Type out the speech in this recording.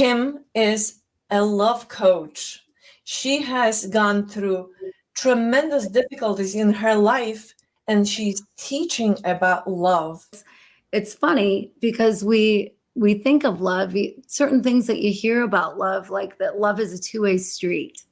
Kim is a love coach. She has gone through tremendous difficulties in her life and she's teaching about love. It's funny because we we think of love, certain things that you hear about love, like that love is a two-way street.